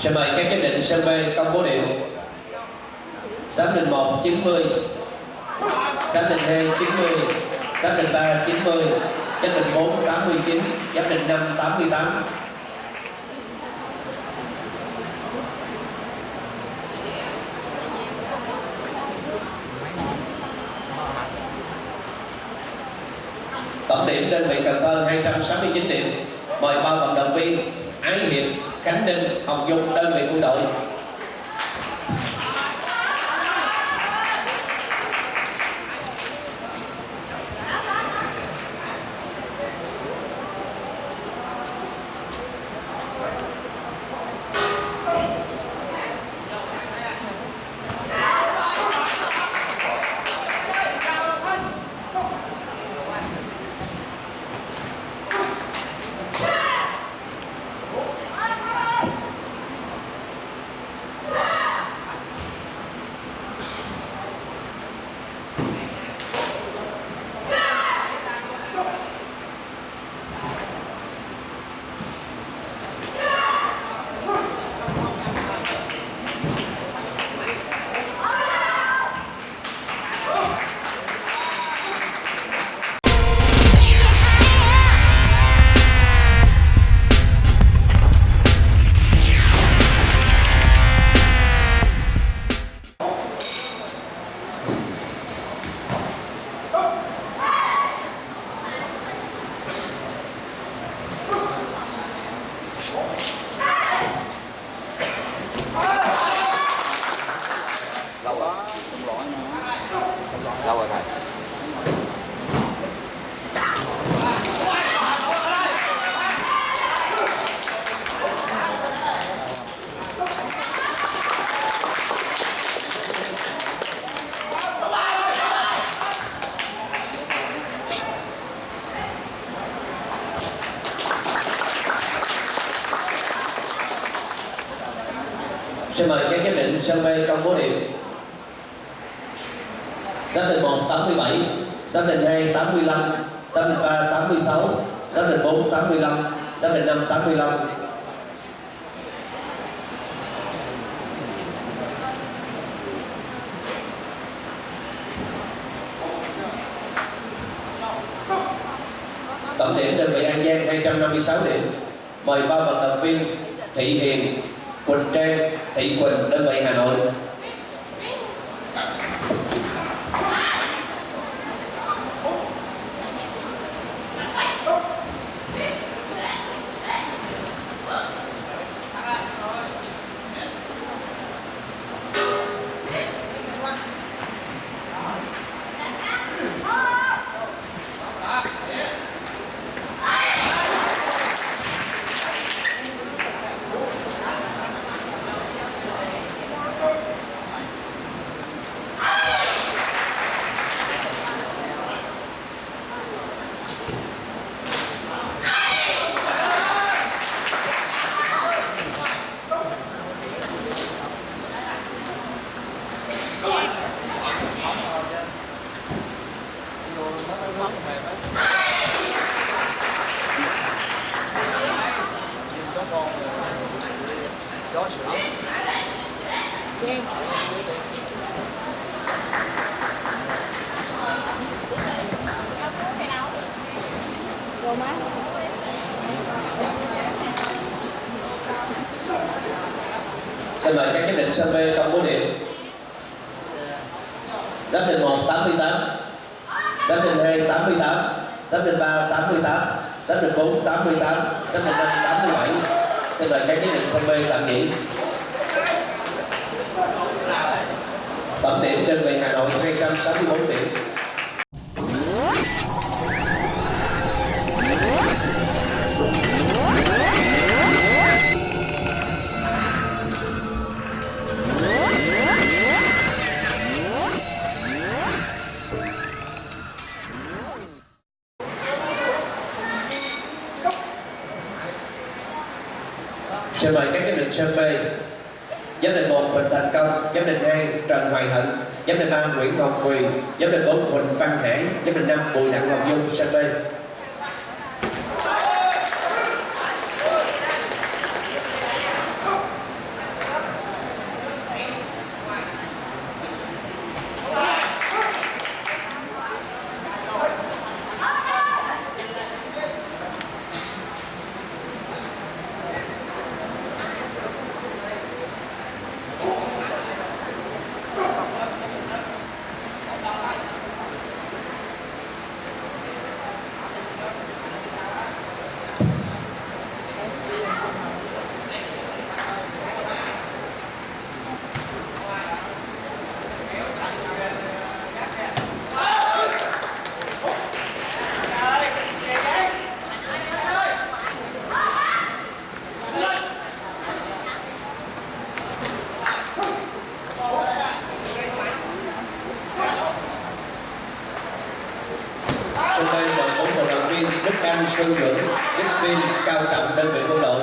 Xin mời các giám định sân B công bố điểm. Giám định 1 90, giám định 2 90, giám định 3 90, giám định 4 89, giám định 5 88. Tổng điểm đơn vị Cần Thơ 269 điểm. Mời ba vận động viên Ái Hiệp, cảnh Ninh, học dụng đơn vị quân đội. Xin mời các giám định sân bay công bố điểm. Giám định 1 87, giám định 2 85, giám định 3 86, giám định 4 85, giám định 5 85. Tổng điểm đơn vị An Giang 256 điểm. Mời ba vận động viên Thị Hiền, Quỳnh Trang, Thị Quỳnh, đơn vị Hà Nội. Cô má Xin mời các giám định sân bay công bố điểm. Giám định 1 88, giám định 2 88, giám định 3 88, giám định 4 88, giám định 5 87. Xin mời các giám định sân bay tạm nghỉ. Tổng điểm đơn vị Hà Nội 264 điểm. Xin mời các giám định sân bay giám định một, Huỳnh Thành Công. Giám định hai, Trần Hoài Hận. Giám định ba, Nguyễn Ngọc Quyền. Giám định bốn, Huỳnh Văn Hải. Giám định năm, Bùi Đặng Ngọc Dung Sơn Tây bay đội bốn vận động viên Đức Anh, Xuân Dưỡng, chính Viên, Cao Trọng đơn vị quân đội.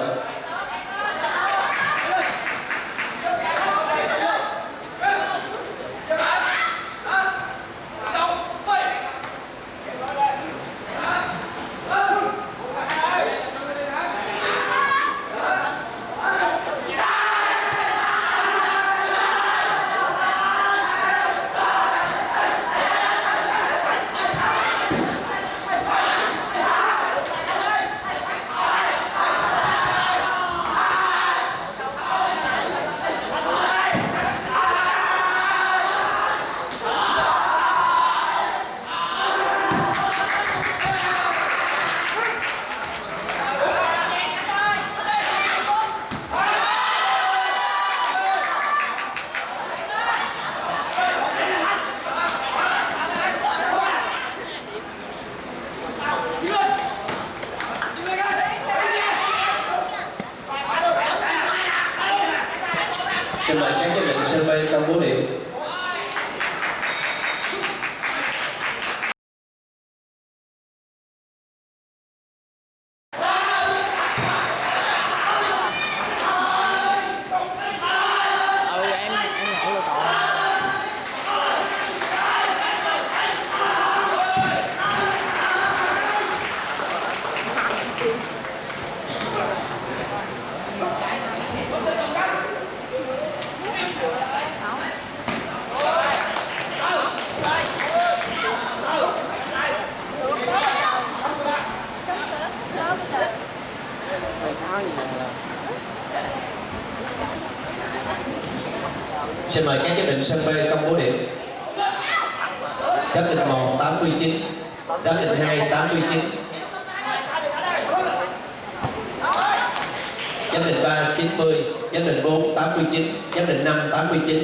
Xin mời các giám định sân bay công bố điểm. Xin mời các giám định sân B công bố điểm. Giám định 1 89, giám định 2 89. Giám định 3 90, giám định 4 89, giám định 5 89.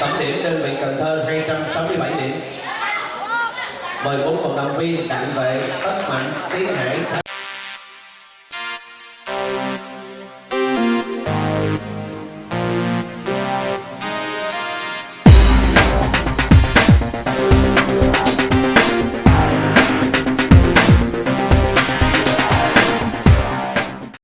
Tổng điểm đơn vị Cần Thơ 267 điểm. Mời bốn vận động viên đặng vệ, tất mạnh, tiến Hạ